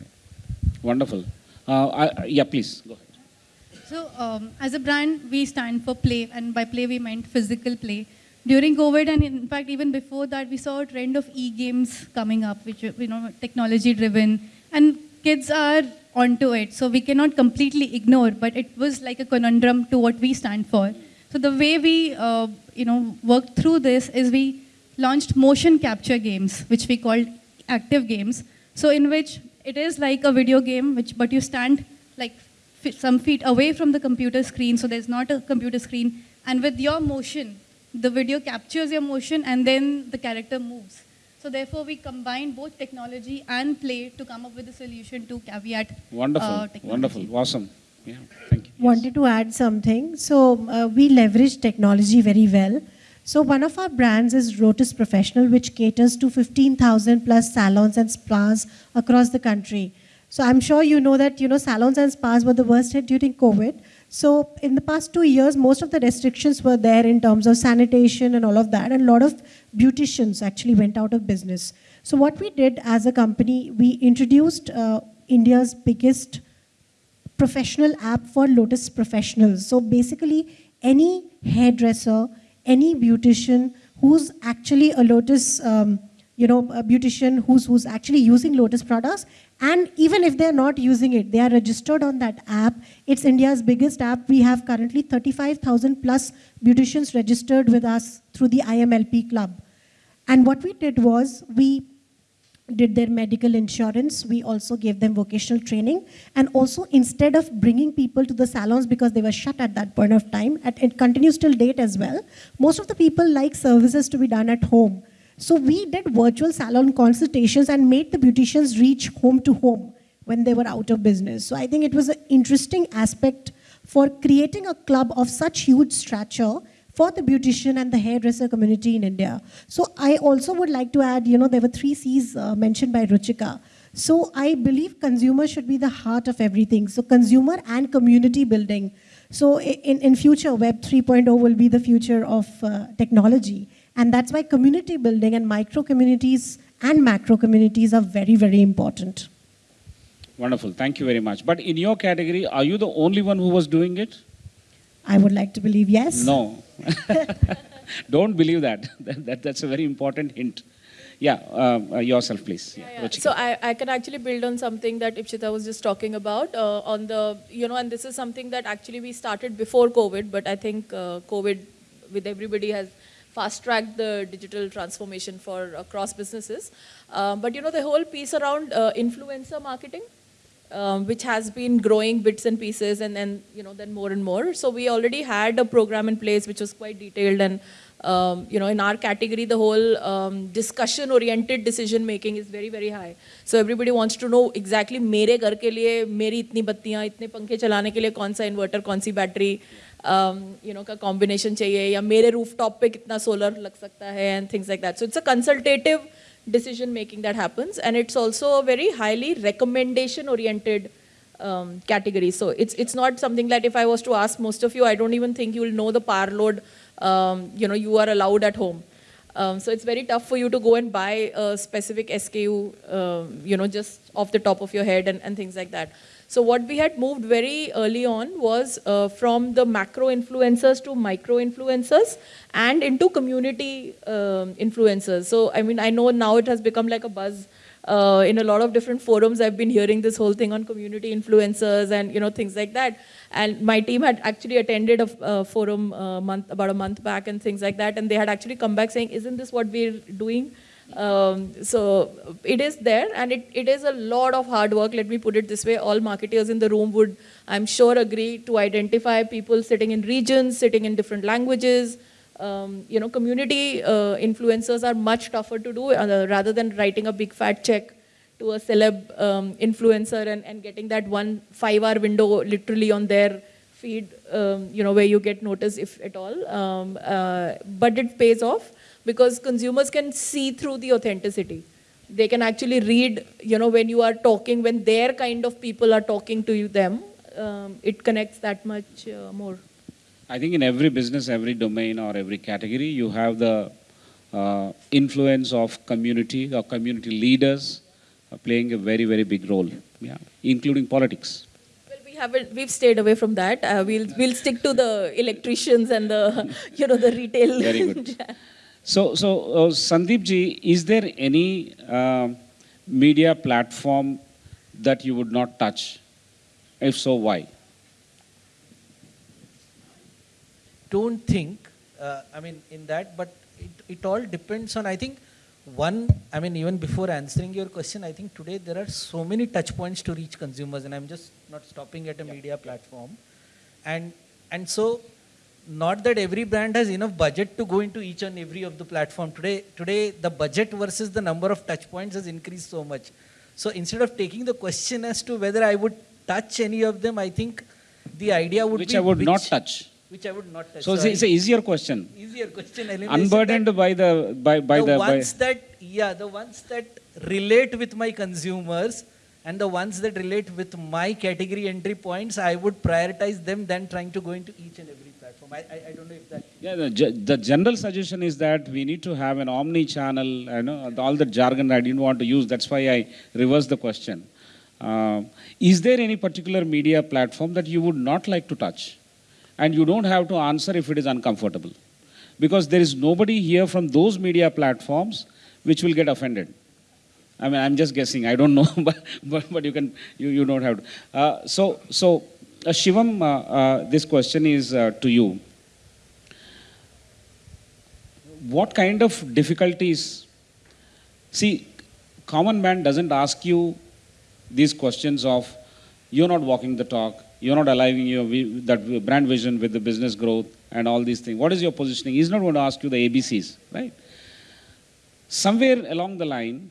Wonderful. Uh, I, yeah, please go ahead. So um, as a brand, we stand for play, and by play we meant physical play. During COVID, and in fact even before that, we saw a trend of e-games coming up, which you know technology-driven, and kids are onto it. So we cannot completely ignore, but it was like a conundrum to what we stand for. So the way we uh, you know worked through this is we launched motion capture games, which we called active games. So in which it is like a video game, which but you stand like some feet away from the computer screen, so there's not a computer screen, and with your motion, the video captures your motion and then the character moves. So therefore, we combine both technology and play to come up with a solution to caveat Wonderful. uh. Wonderful. Awesome. Yeah. Thank you. Yes. wanted to add something. So uh, we leverage technology very well. So one of our brands is Lotus Professional, which caters to 15,000 plus salons and spas across the country. So I'm sure you know that you know salons and spas were the worst hit during COVID. So in the past two years, most of the restrictions were there in terms of sanitation and all of that, and a lot of beauticians actually went out of business. So what we did as a company, we introduced uh, India's biggest professional app for Lotus professionals. So basically, any hairdresser, any beautician who's actually a Lotus, um, you know, a beautician who's who's actually using Lotus products, and even if they're not using it, they are registered on that app. It's India's biggest app. We have currently 35,000 plus beauticians registered with us through the IMLP club. And what we did was we did their medical insurance. We also gave them vocational training. And also, instead of bringing people to the salons because they were shut at that point of time, it continues till date as well, most of the people like services to be done at home. So we did virtual salon consultations and made the beauticians reach home to home when they were out of business. So I think it was an interesting aspect for creating a club of such huge stature for the beautician and the hairdresser community in India. So I also would like to add, you know, there were three C's uh, mentioned by Ruchika. So I believe consumer should be the heart of everything. So consumer and community building. So in, in future, Web 3.0 will be the future of uh, technology. And that's why community building and micro communities and macro communities are very, very important. Wonderful. Thank you very much. But in your category, are you the only one who was doing it? I would like to believe yes. No. Don't believe that. that, that. That's a very important hint. Yeah, uh, uh, yourself, please. Yeah, Yeah, Ruchika. So I, I can actually build on something that Ipshita was just talking about uh, on the, you know, and this is something that actually we started before COVID, but I think uh, COVID with everybody has fast tracked the digital transformation for across businesses. Uh, but you know, the whole piece around uh, influencer marketing, um, which has been growing bits and pieces and then, you know, then more and more. So we already had a program in place which was quite detailed and, um, you know, in our category, the whole um, discussion oriented decision making is very, very high. So everybody wants to know exactly मेरे घर के लिए मेरी इतनी बत्तियां इतने पंखे चलाने के लिए कौन सा इन्वर्टर कौन सी बैटरी यू नो का कॉम्बिनेशन चाहिए या मेरे रूफ टॉप पे कितना सोलर लग सकता है and things like that so it's a consultative decision making that happens and it's also a very highly recommendation oriented um, category so it's it's not something that if i was to ask most of you i don't even think you will know the power load um, you know you are allowed at home um, so it's very tough for you to go and buy a specific SKU, um, you know, just off the top of your head and, and things like that. So what we had moved very early on was uh, from the macro influencers to micro influencers and into community um, influencers. So I mean, I know now it has become like a buzz uh, in a lot of different forums. I've been hearing this whole thing on community influencers and you know things like that. And my team had actually attended a uh, forum uh, month about a month back and things like that. And they had actually come back saying, "Isn't this what we're doing?" Um, so it is there and it, it is a lot of hard work. Let me put it this way. All marketers in the room would, I'm sure, agree to identify people sitting in regions, sitting in different languages. Um, you know, community uh, influencers are much tougher to do uh, rather than writing a big fat check to a celeb um, influencer and, and getting that one five hour window literally on their feed, um, you know, where you get noticed if at all. Um, uh, but it pays off because consumers can see through the authenticity. They can actually read, you know, when you are talking, when their kind of people are talking to you, them, um, it connects that much uh, more. I think in every business, every domain or every category, you have the uh, influence of community or community leaders uh, playing a very, very big role, yeah, including politics. Haven't, we've stayed away from that. Uh, we'll, we'll stick to the electricians and the, you know, the retail. Very good. So, so uh, Sandeep ji, is there any uh, media platform that you would not touch? If so, why? don't think, uh, I mean, in that, but it, it all depends on, I think, one, I mean, even before answering your question, I think today there are so many touch points to reach consumers, and I'm just not stopping at a media platform. And, and so, not that every brand has enough budget to go into each and every of the platform. Today, today the budget versus the number of touch points has increased so much. So instead of taking the question as to whether I would touch any of them, I think the idea would Which be I would not touch. Which I would not touch. So, it's, I- it's an easier question. easier question. Unburdened that by the by by the, the, by, ones that yeah, the ones that relate with my consumers and the ones that relate with my category entry points, I would prioritize them than trying to go into each and every platform. I, I, I don't know if that. Yeah, the, the general suggestion is that we need to have an omni-channel, you know, all the jargon I didn't want to use, that's why I reversed the question. Uh, is there any particular media platform that you would not like to touch? And you don't have to answer if it is uncomfortable. Because there is nobody here from those media platforms which will get offended. I mean, I'm just guessing, I don't know, but, but, but you can, you, you don't have to. Uh, so, so Shivam, uh, uh, this question is uh, to you. What kind of difficulties? See common man doesn't ask you these questions of you're not walking the talk you're not aligning your that brand vision with the business growth and all these things. What is your positioning? He's not going to ask you the abcs right? Somewhere along the line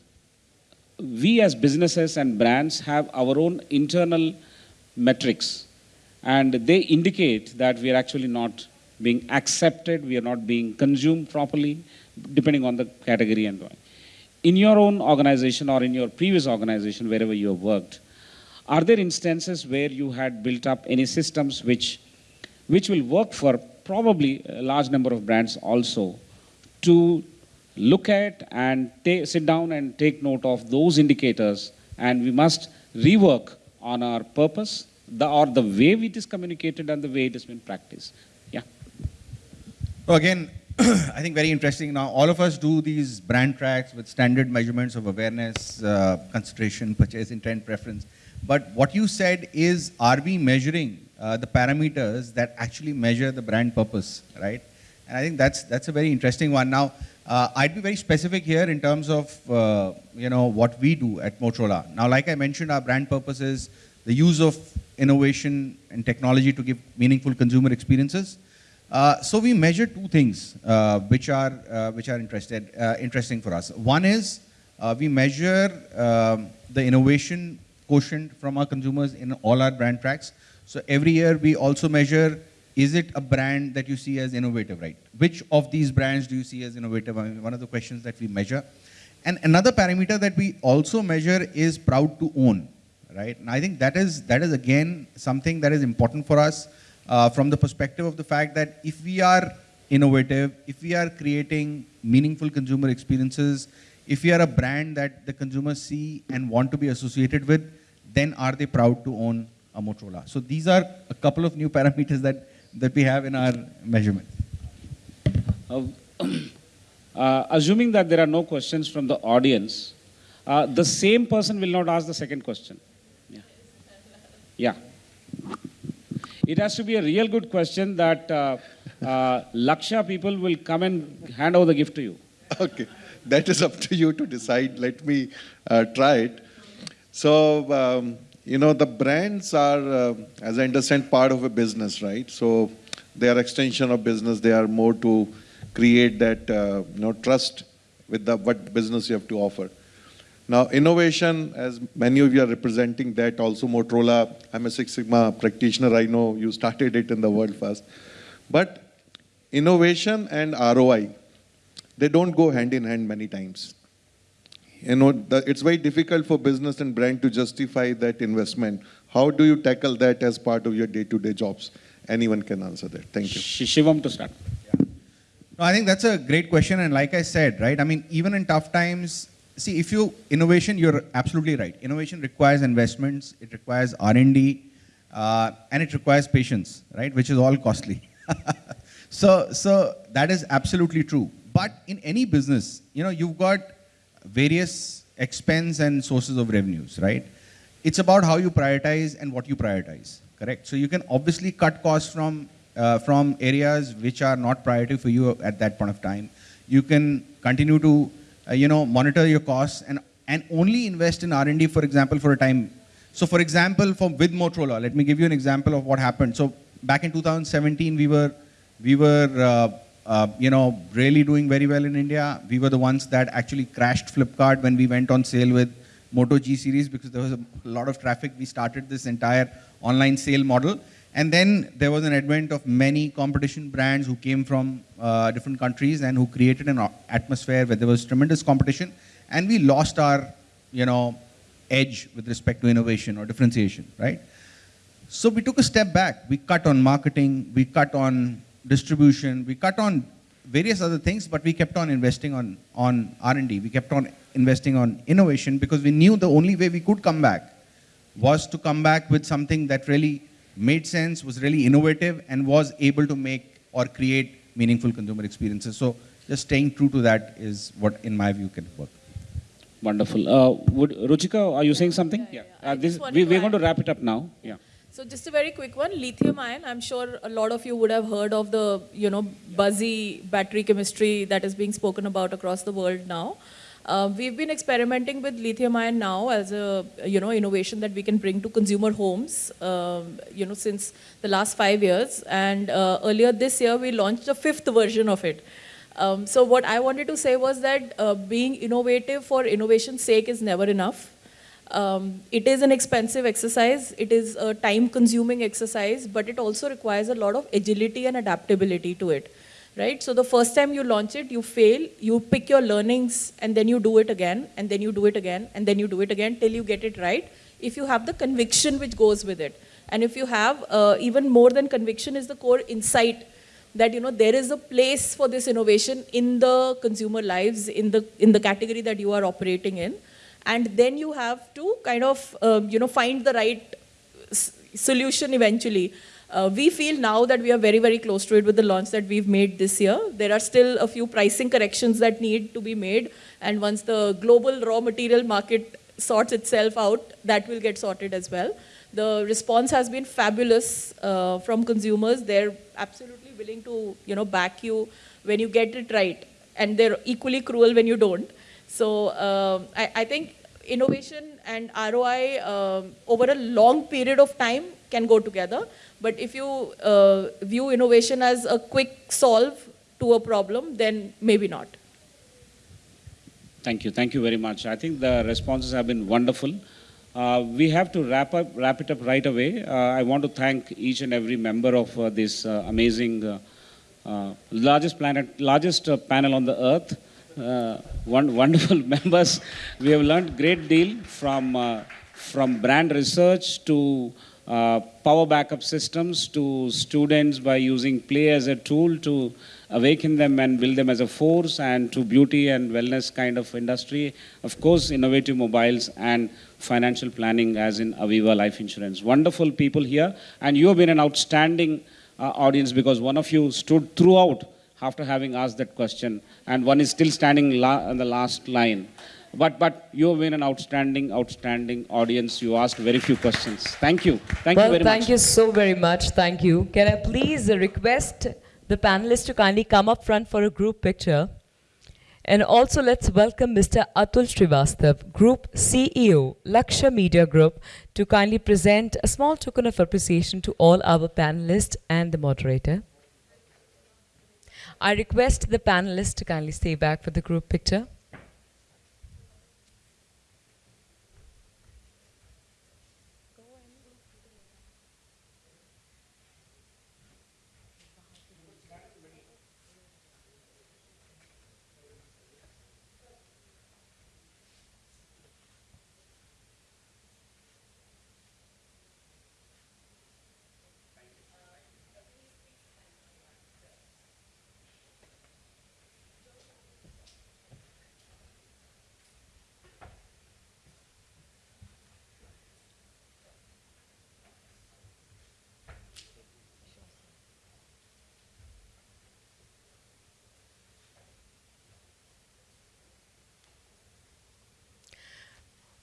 we as businesses and brands have our own internal metrics and they indicate that we are actually not being accepted, we are not being consumed properly, depending on the category and why. In your own organization or in your previous organization, wherever you have worked, are there instances where you had built up any systems which, which will work for probably a large number of brands also to look at and sit down and take note of those indicators and we must rework on our purpose the, or the way it is communicated and the way it has been practiced. Yeah. So again, I think very interesting. Now, all of us do these brand tracks with standard measurements of awareness, uh, consideration, purchase intent, preference. But what you said is, are we measuring uh, the parameters that actually measure the brand purpose, right? And I think that's that's a very interesting one. Now, uh, I'd be very specific here in terms of uh, you know what we do at Motorola. Now, like I mentioned, our brand purpose is the use of innovation and technology to give meaningful consumer experiences. Uh, so we measure two things uh, which are uh, which are interested uh, interesting for us. One is uh, we measure um, the innovation quotient from our consumers in all our brand tracks. So every year we also measure is it a brand that you see as innovative, right? Which of these brands do you see as innovative? I mean, one of the questions that we measure. And another parameter that we also measure is proud to own, right? And I think that is that is again something that is important for us uh, from the perspective of the fact that if we are innovative, if we are creating meaningful consumer experiences, if we are a brand that the consumers see and want to be associated with, then are they proud to own a Motorola? So these are a couple of new parameters that, that we have in our measurement. Uh, uh, assuming that there are no questions from the audience, uh, the same person will not ask the second question. Yeah. It has to be a real good question that uh, uh, Laqshya people will come and hand over the gift to you. Okay, that is up to you to decide. Let me uh, try it. So, um, you know, the brands are, uh, as I understand, part of a business, right? So, they are extension of business. They are more to create that, uh, you know, trust with the what business you have to offer. Now, innovation, as many of you are representing that, also Motorola, I'm a Six Sigma practitioner. I know you started it in the world first. But innovation and ROI, they don't go hand in hand many times. You know, the, it's very difficult for business and brand to justify that investment. How do you tackle that as part of your day-to-day jobs? Anyone can answer that. Thank you. Sh- Shivam to start. No, I think that's a great question. And like I said, right, I mean, even in tough times, see, if you, innovation, you're absolutely right. Innovation requires investments, it requires R&D, uh, and it requires patience, right, which is all costly. so, so that is absolutely true. But in any business, you know, you've got various expense and sources of revenues, right? It's about how you prioritize and what you prioritize, correct? So you can obviously cut costs from, uh, from areas which are not priority for you at that point of time. You can continue to, uh, you know, monitor your costs and, and only invest in R&D, for example, for a time. So for example, for, with Motorola, let me give you an example of what happened. So back in 2017, we were, we were uh, uh, you know, really doing very well in India. We were the ones that actually crashed Flipkart when we went on sale with Moto G series because there was a lot of traffic. We started this entire online sale model. And then there was an advent of many competition brands who came from uh, different countries and who created an atmosphere where there was tremendous competition. And we lost our, you know, edge with respect to innovation or differentiation, right? So we took a step back. We cut on marketing, we cut on distribution, we cut on various other things, but we kept on investing on, on R&D. We kept on investing on innovation because we knew the only way we could come back was to come back with something that really made sense, was really innovative, and was able to make or create meaningful consumer experiences. So just staying true to that is what, in my view, can work. Wonderful. Uh, would, Ruchika, are you saying something? Yeah, yeah. I Uh, this, we, we're going to wrap it up now. Yeah. So just a very quick one, lithium ion. I'm sure a lot of you would have heard of the, you know, buzzy battery chemistry that is being spoken about across the world now. Uh, we've been experimenting with lithium ion now as a, you know, innovation that we can bring to consumer homes, um, you know, since the last five years. And uh, earlier this year, we launched the fifth version of it. Um, so what I wanted to say was that uh, being innovative for innovation's sake is never enough. Um, it is an expensive exercise, it is a time consuming exercise, but it also requires a lot of agility and adaptability to it, right? So the first time you launch it, you fail, you pick your learnings and then you do it again, and then you do it again, and then you do it again till you get it right. If you have the conviction which goes with it. And if you have uh, even more than conviction is the core insight that you know there is a place for this innovation in the consumer lives in the in the category that you are operating in and then you have to kind of um, you know find the right solution eventually uh, we feel now that we are very very close to it with the launch that we've made this year. There are still a few pricing corrections that need to be made. And once the global raw material market sorts itself out that will get sorted as well. The response has been fabulous uh, from consumers. They're absolutely willing to you know back you when you get it right. And they're equally cruel when you don't. So um I, I think innovation and ROI um, over a long period of time can go together. But if you uh, view innovation as a quick solve to a problem, then maybe not. Thank you. Thank you very much. I think the responses have been wonderful. Uh, we have to wrap up, wrap it up right away. Uh, I want to thank each and every member of uh, this uh, amazing, uh, uh, largest planet, largest panel on the earth. One, wonderful members. We have learned great deal from from brand research to uh, power backup systems to students by using play as a tool to awaken them and build them as a force and to beauty and wellness kind of industry. Of course, innovative mobiles and financial planning as in Aviva Life Insurance. Wonderful people here and you have been an outstanding uh, audience because one of you stood throughout after having asked that question and one is still standing on the last line. But, but you have been an outstanding, outstanding audience. You asked very few questions. Thank you. Thank well, you very thank much. you so very much. Thank you. Can I please request the panelists to kindly come up front for a group picture? And also let's welcome Mr. Atul Srivastav, Group CEO, Laqshya Media Group, to kindly present a small token of appreciation to all our panelists and the moderator. I request the panelists to kindly stay back for the group picture.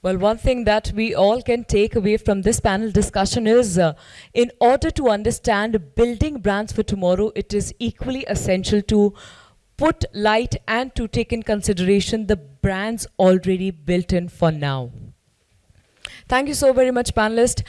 Well, one thing that we all can take away from this panel discussion is uh, in order to understand building brands for tomorrow, it is equally essential to put light and to take in consideration the brands already built in for now. Thank you so very much, panelists.